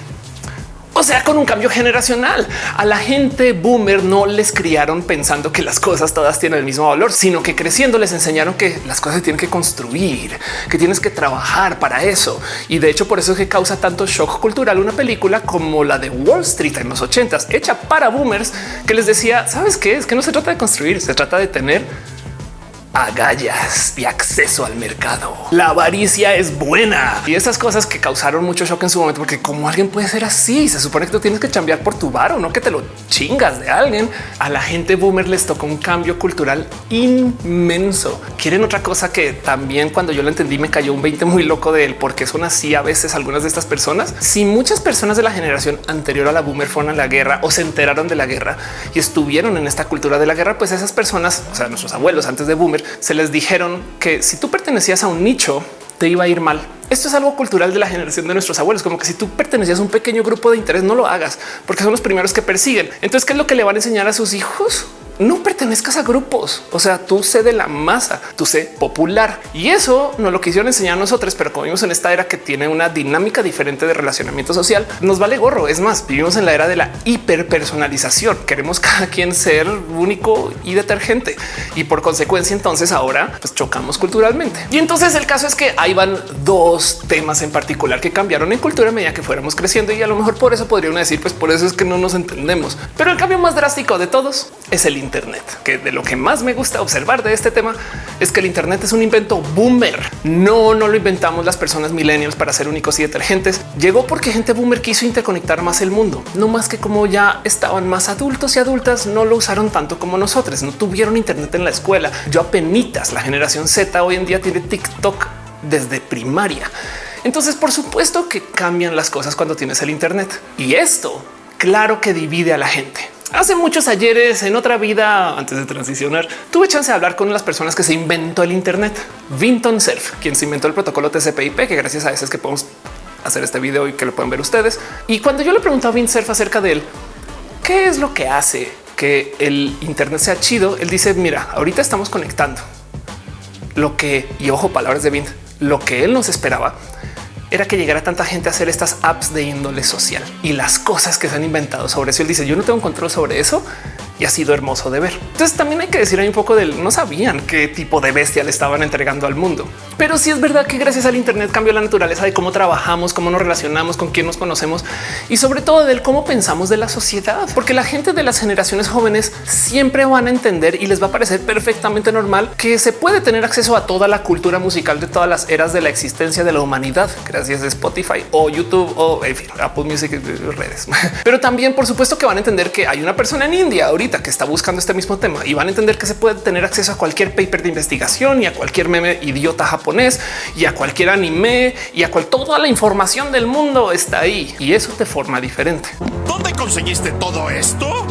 O sea, con un cambio generacional. A la gente boomer no les criaron pensando que las cosas todas tienen el mismo valor, sino que creciendo les enseñaron que las cosas se tienen que construir, que tienes que trabajar para eso. Y de hecho, por eso es que causa tanto shock cultural una película como la de Wall Street en los ochentas, hecha para boomers, que les decía, ¿sabes qué? Es que no se trata de construir, se trata de tener agallas y acceso al mercado. La avaricia es buena y esas cosas que causaron mucho shock en su momento, porque como alguien puede ser así, se supone que tú tienes que cambiar por tu bar o no que te lo chingas de alguien. A la gente boomer les tocó un cambio cultural inmenso. Quieren otra cosa que también cuando yo lo entendí me cayó un 20 muy loco de él, porque son así a veces algunas de estas personas. Si muchas personas de la generación anterior a la boomer fueron a la guerra o se enteraron de la guerra y estuvieron en esta cultura de la guerra, pues esas personas, o sea, nuestros abuelos antes de boomer, se les dijeron que si tú pertenecías a un nicho, te iba a ir mal. Esto es algo cultural de la generación de nuestros abuelos, como que si tú pertenecías a un pequeño grupo de interés, no lo hagas porque son los primeros que persiguen. Entonces, ¿qué es lo que le van a enseñar a sus hijos? no pertenezcas a grupos. O sea, tú sé de la masa, tú sé popular y eso no lo quisieron enseñar a nosotros, pero como vimos en esta era que tiene una dinámica diferente de relacionamiento social, nos vale gorro. Es más, vivimos en la era de la hiperpersonalización. Queremos cada quien ser único y detergente y por consecuencia, entonces ahora pues, chocamos culturalmente. Y entonces el caso es que ahí van dos temas en particular que cambiaron en cultura a medida que fuéramos creciendo y a lo mejor por eso podría decir, pues por eso es que no nos entendemos. Pero el cambio más drástico de todos es el Internet, que de lo que más me gusta observar de este tema es que el Internet es un invento boomer. No, no lo inventamos las personas millennials para ser únicos y detergentes. Llegó porque gente boomer quiso interconectar más el mundo, no más que como ya estaban más adultos y adultas, no lo usaron tanto como nosotros, no tuvieron Internet en la escuela. Yo apenas la generación Z hoy en día tiene TikTok desde primaria. Entonces, por supuesto que cambian las cosas cuando tienes el Internet y esto claro que divide a la gente. Hace muchos ayeres en otra vida, antes de transicionar, tuve chance de hablar con las personas que se inventó el Internet. Vinton Cerf, quien se inventó el protocolo TCP/IP, que gracias a eso es que podemos hacer este video y que lo pueden ver ustedes. Y cuando yo le pregunté a Vint Cerf acerca de él, qué es lo que hace que el Internet sea chido, él dice: Mira, ahorita estamos conectando lo que y ojo, palabras de Vint, lo que él nos esperaba era que llegara tanta gente a hacer estas apps de índole social y las cosas que se han inventado sobre eso. Él dice yo no tengo control sobre eso y ha sido hermoso de ver. Entonces también hay que decir un poco del no sabían qué tipo de bestia le estaban entregando al mundo. Pero sí es verdad que gracias al Internet cambió la naturaleza de cómo trabajamos, cómo nos relacionamos, con quién nos conocemos y sobre todo del cómo pensamos de la sociedad, porque la gente de las generaciones jóvenes siempre van a entender y les va a parecer perfectamente normal que se puede tener acceso a toda la cultura musical de todas las eras de la existencia de la humanidad gracias a Spotify o YouTube o en fin, Apple Music redes. Pero también por supuesto que van a entender que hay una persona en India ahorita que está buscando este mismo tema y van a entender que se puede tener acceso a cualquier paper de investigación y a cualquier meme idiota japonés y a cualquier anime y a cual toda la información del mundo está ahí y eso te forma diferente. ¿Dónde conseguiste todo esto?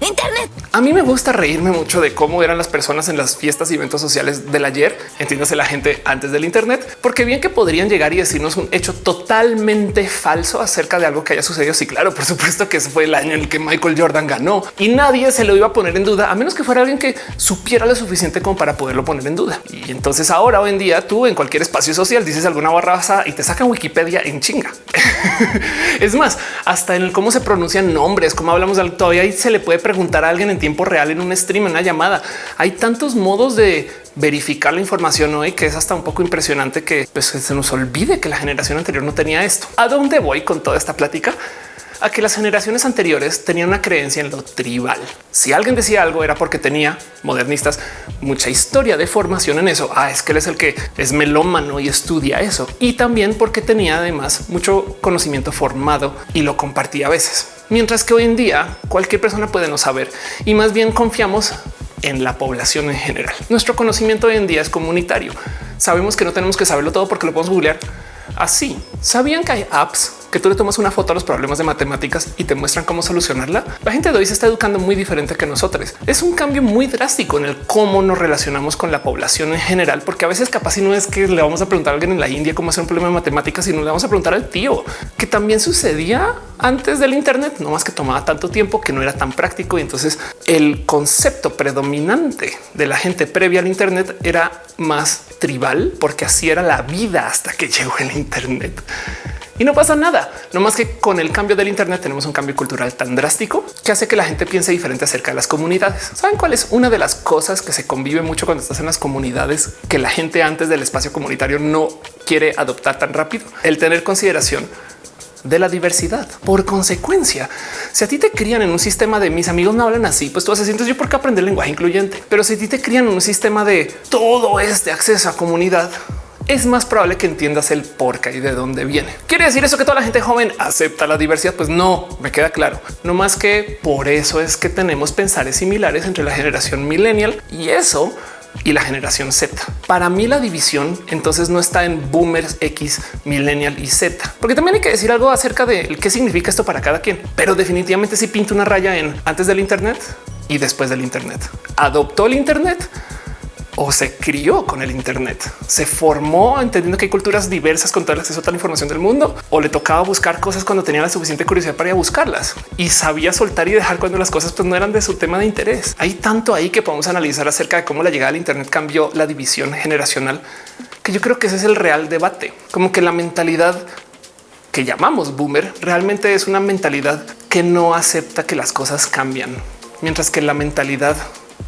Internet. A mí me gusta reírme mucho de cómo eran las personas en las fiestas y eventos sociales del ayer, entiéndase la gente antes del Internet, porque bien que podrían llegar y decirnos un hecho totalmente falso acerca de algo que haya sucedido. Sí, claro, por supuesto que fue el año en el que Michael Jordan ganó y nadie se lo iba a poner en duda, a menos que fuera alguien que supiera lo suficiente como para poderlo poner en duda. Y entonces ahora hoy en día tú en cualquier espacio social dices alguna barraza y te sacan Wikipedia en chinga. es más, hasta en el cómo se pronuncian nombres, cómo hablamos de todavía se le puede preguntar a alguien en tiempo real en un stream, en una llamada. Hay tantos modos de verificar la información hoy que es hasta un poco impresionante que pues, se nos olvide que la generación anterior no tenía esto. ¿A dónde voy con toda esta plática? A que las generaciones anteriores tenían una creencia en lo tribal. Si alguien decía algo era porque tenía modernistas mucha historia de formación en eso. Ah, es que él es el que es melómano y estudia eso. Y también porque tenía además mucho conocimiento formado y lo compartía a veces. Mientras que hoy en día cualquier persona puede no saber y más bien confiamos en la población en general. Nuestro conocimiento hoy en día es comunitario. Sabemos que no tenemos que saberlo todo porque lo podemos googlear así. Sabían que hay apps que tú le tomas una foto a los problemas de matemáticas y te muestran cómo solucionarla. La gente de hoy se está educando muy diferente que nosotros. Es un cambio muy drástico en el cómo nos relacionamos con la población en general, porque a veces capaz si no es que le vamos a preguntar a alguien en la India cómo hacer un problema de matemáticas, sino le vamos a preguntar al tío, que también sucedía antes del Internet, no más que tomaba tanto tiempo que no era tan práctico. Y entonces el concepto predominante de la gente previa al Internet era más tribal, porque así era la vida hasta que llegó el Internet. Y no pasa nada, no más que con el cambio del Internet tenemos un cambio cultural tan drástico que hace que la gente piense diferente acerca de las comunidades. ¿Saben cuál es una de las cosas que se convive mucho cuando estás en las comunidades que la gente antes del espacio comunitario no quiere adoptar tan rápido? El tener consideración de la diversidad. Por consecuencia, si a ti te crían en un sistema de mis amigos no hablan así, pues tú haces entonces yo por qué aprender lenguaje incluyente. Pero si a ti te crían en un sistema de todo este acceso a comunidad, es más probable que entiendas el por qué y de dónde viene. ¿Quiere decir eso que toda la gente joven acepta la diversidad? Pues no, me queda claro. No más que por eso es que tenemos pensares similares entre la generación millennial y eso y la generación Z. Para mí la división entonces no está en boomers X, millennial y Z, porque también hay que decir algo acerca de qué significa esto para cada quien, pero definitivamente si sí pinta una raya en antes del Internet y después del Internet. Adoptó el Internet o se crió con el Internet, se formó entendiendo que hay culturas diversas con todo el acceso a toda la información del mundo, o le tocaba buscar cosas cuando tenía la suficiente curiosidad para ir a buscarlas y sabía soltar y dejar cuando las cosas pues, no eran de su tema de interés. Hay tanto ahí que podemos analizar acerca de cómo la llegada al Internet cambió la división generacional, que yo creo que ese es el real debate, como que la mentalidad que llamamos boomer realmente es una mentalidad que no acepta que las cosas cambian, mientras que la mentalidad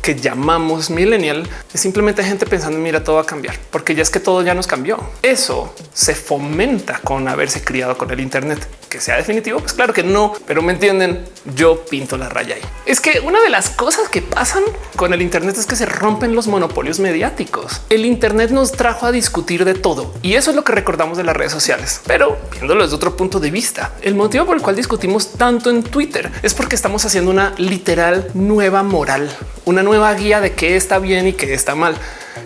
que llamamos millennial es simplemente gente pensando mira todo va a cambiar porque ya es que todo ya nos cambió. Eso se fomenta con haberse criado con el Internet que sea definitivo. Pues claro que no, pero me entienden. Yo pinto la raya ahí. Es que una de las cosas que pasan con el Internet es que se rompen los monopolios mediáticos. El Internet nos trajo a discutir de todo y eso es lo que recordamos de las redes sociales. Pero viéndolo desde otro punto de vista, el motivo por el cual discutimos tanto en Twitter es porque estamos haciendo una literal nueva moral, una nueva guía de qué está bien y qué está mal.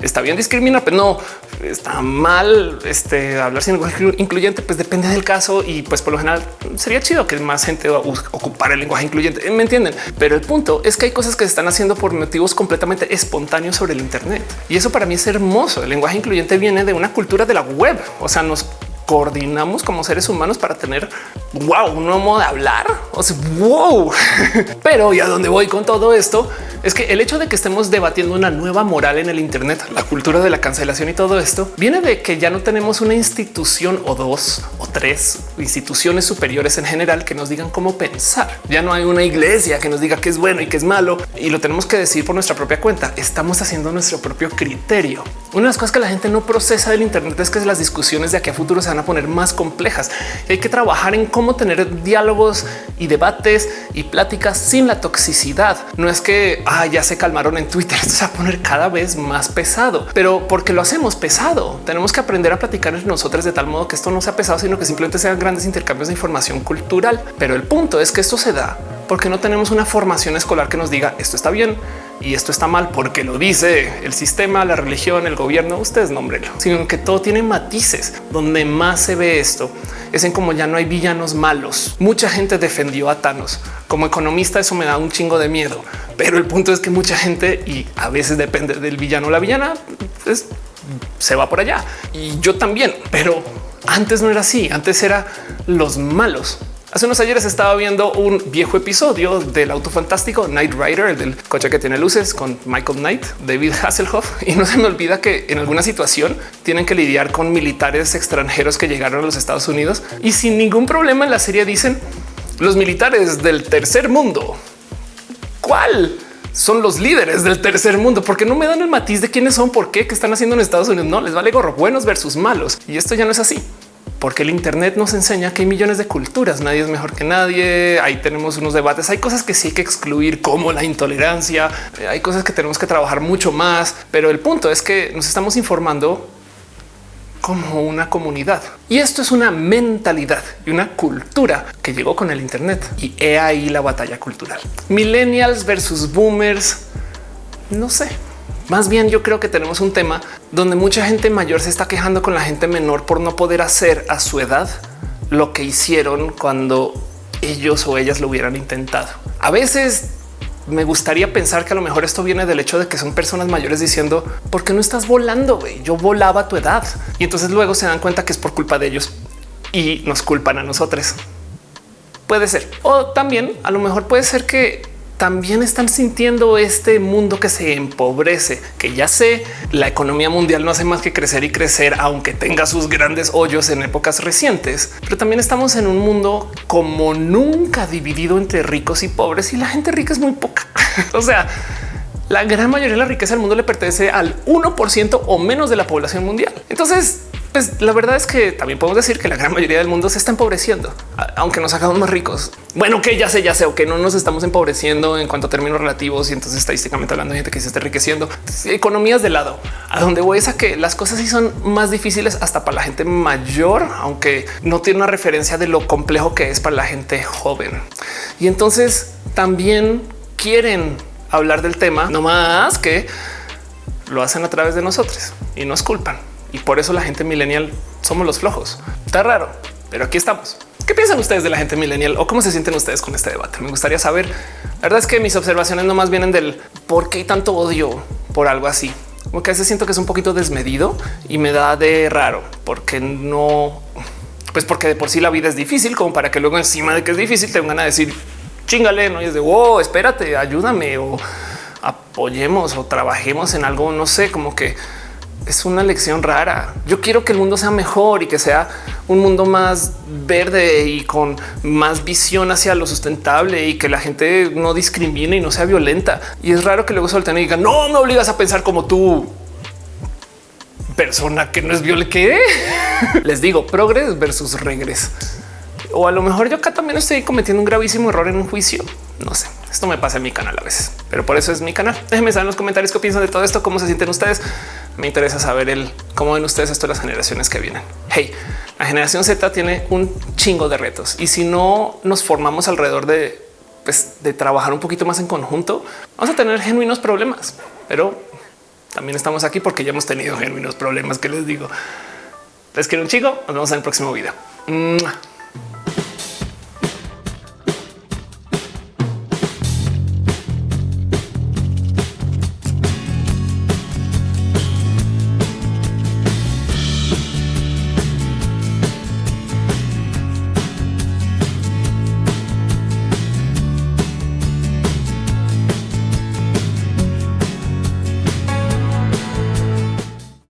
Está bien discriminar, pero no está mal este, hablar sin lenguaje incluyente. Pues depende del caso y pues por lo general sería chido que más gente va a ocupar el lenguaje incluyente. Me entienden, pero el punto es que hay cosas que se están haciendo por motivos completamente espontáneos sobre el Internet y eso para mí es hermoso. El lenguaje incluyente viene de una cultura de la web, o sea, nos coordinamos como seres humanos para tener wow, un nuevo modo de hablar. O wow, pero y a dónde voy con todo esto es que el hecho de que estemos debatiendo una nueva moral en el Internet, la cultura de la cancelación y todo esto viene de que ya no tenemos una institución o dos o tres instituciones superiores en general que nos digan cómo pensar. Ya no hay una iglesia que nos diga qué es bueno y qué es malo y lo tenemos que decir por nuestra propia cuenta. Estamos haciendo nuestro propio criterio. Una de las cosas que la gente no procesa del Internet es que las discusiones de aquí a futuro se a poner más complejas. Hay que trabajar en cómo tener diálogos y debates y pláticas sin la toxicidad. No es que ah, ya se calmaron en Twitter. Se va a poner cada vez más pesado, pero porque lo hacemos pesado, tenemos que aprender a platicar entre nosotros de tal modo que esto no sea pesado, sino que simplemente sean grandes intercambios de información cultural. Pero el punto es que esto se da porque no tenemos una formación escolar que nos diga esto está bien y esto está mal porque lo dice el sistema, la religión, el gobierno, ustedes nombrenlo, sino que todo tiene matices. Donde más se ve esto es en cómo ya no hay villanos malos. Mucha gente defendió a Thanos. Como economista eso me da un chingo de miedo, pero el punto es que mucha gente y a veces depende del villano o la villana, pues se va por allá y yo también, pero antes no era así. Antes era los malos Hace unos ayeres estaba viendo un viejo episodio del auto fantástico Knight Rider, el del coche que tiene luces con Michael Knight, David Hasselhoff. Y no se me olvida que en alguna situación tienen que lidiar con militares extranjeros que llegaron a los Estados Unidos y sin ningún problema en la serie dicen los militares del tercer mundo. ¿Cuál? son los líderes del tercer mundo, porque no me dan el matiz de quiénes son, por qué, qué están haciendo en Estados Unidos. No les vale gorro buenos versus malos. Y esto ya no es así porque el Internet nos enseña que hay millones de culturas, nadie es mejor que nadie. Ahí tenemos unos debates, hay cosas que sí hay que excluir, como la intolerancia, hay cosas que tenemos que trabajar mucho más, pero el punto es que nos estamos informando como una comunidad. Y esto es una mentalidad y una cultura que llegó con el Internet. Y he ahí la batalla cultural. Millennials versus boomers. No sé, más bien yo creo que tenemos un tema donde mucha gente mayor se está quejando con la gente menor por no poder hacer a su edad lo que hicieron cuando ellos o ellas lo hubieran intentado. A veces me gustaría pensar que a lo mejor esto viene del hecho de que son personas mayores diciendo por qué no estás volando? Yo volaba a tu edad y entonces luego se dan cuenta que es por culpa de ellos y nos culpan a nosotros. Puede ser. O también a lo mejor puede ser que también están sintiendo este mundo que se empobrece, que ya sé, la economía mundial no hace más que crecer y crecer, aunque tenga sus grandes hoyos en épocas recientes, pero también estamos en un mundo como nunca dividido entre ricos y pobres y la gente rica es muy poca. o sea, la gran mayoría de la riqueza del mundo le pertenece al 1% o menos de la población mundial. Entonces, pues la verdad es que también podemos decir que la gran mayoría del mundo se está empobreciendo, aunque nos hagamos más ricos. Bueno, que ya sé, ya sé, o que no nos estamos empobreciendo en cuanto a términos relativos y entonces estadísticamente hablando de gente que se está enriqueciendo. Economías de lado. A donde voy es a que las cosas sí son más difíciles hasta para la gente mayor, aunque no tiene una referencia de lo complejo que es para la gente joven. Y entonces también quieren hablar del tema, no más que lo hacen a través de nosotros y nos culpan y por eso la gente millennial somos los flojos. Está raro, pero aquí estamos. ¿Qué piensan ustedes de la gente millennial o cómo se sienten ustedes con este debate? Me gustaría saber. La verdad es que mis observaciones no más vienen del por qué hay tanto odio por algo así. Como que a veces siento que es un poquito desmedido y me da de raro porque no, pues porque de por sí la vida es difícil, como para que luego encima de que es difícil te vengan a decir chingale, no es de wow, espérate, ayúdame o apoyemos o trabajemos en algo. No sé, como que es una lección rara. Yo quiero que el mundo sea mejor y que sea un mundo más verde y con más visión hacia lo sustentable y que la gente no discrimine y no sea violenta. Y es raro que luego suelten y digan no me obligas a pensar como tú persona que no es. ¿Qué les digo? Progres versus regres. O a lo mejor yo acá también estoy cometiendo un gravísimo error en un juicio. No sé. Esto me pasa en mi canal a veces, pero por eso es mi canal. Déjenme saber en los comentarios qué piensan de todo esto, cómo se sienten ustedes. Me interesa saber el cómo ven ustedes esto de las generaciones que vienen. Hey, la generación Z tiene un chingo de retos y si no nos formamos alrededor de, pues, de trabajar un poquito más en conjunto, vamos a tener genuinos problemas, pero también estamos aquí porque ya hemos tenido genuinos problemas que les digo. Les quiero un chico. Nos vemos en el próximo video.